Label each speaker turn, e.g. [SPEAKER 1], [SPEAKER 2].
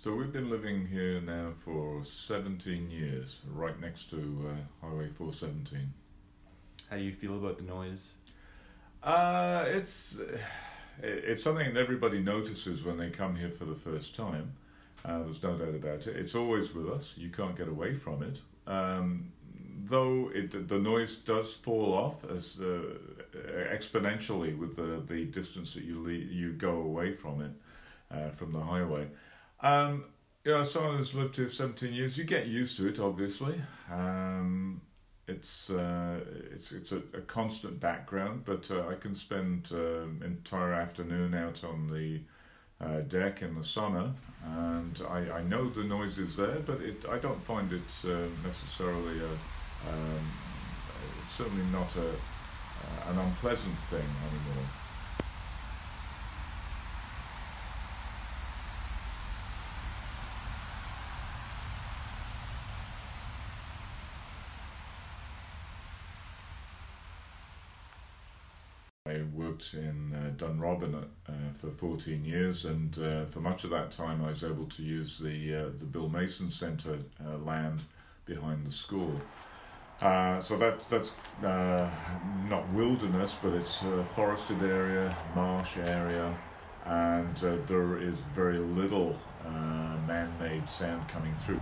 [SPEAKER 1] So we've been living here now for 17 years, right next to uh, Highway 417.
[SPEAKER 2] How do you feel about the noise?
[SPEAKER 1] Uh, it's it's something that everybody notices when they come here for the first time. Uh, there's no doubt about it. It's always with us. You can't get away from it. Um, though it, the noise does fall off as uh, exponentially with the, the distance that you le- you go away from it, uh, from the highway. Um, you know, someone who's lived here 17 years, you get used to it, obviously. Um, it's uh, it's it's a, a, constant background, but uh, I can spend uh, entire afternoon out on the uh, deck in the summer, and I, I know the noise is there, but it I don't find it uh, necessarily a um, it's certainly not a uh, an unpleasant thing anymore. Worked in uh, Dunrobin uh, for 14 years, and uh, for much of that time, I was able to use the uh, the Bill Mason Centre uh, land behind the school. Uh, so that, that's not wilderness, but it's a forested area, marsh area, and there is very little man-made sound coming through.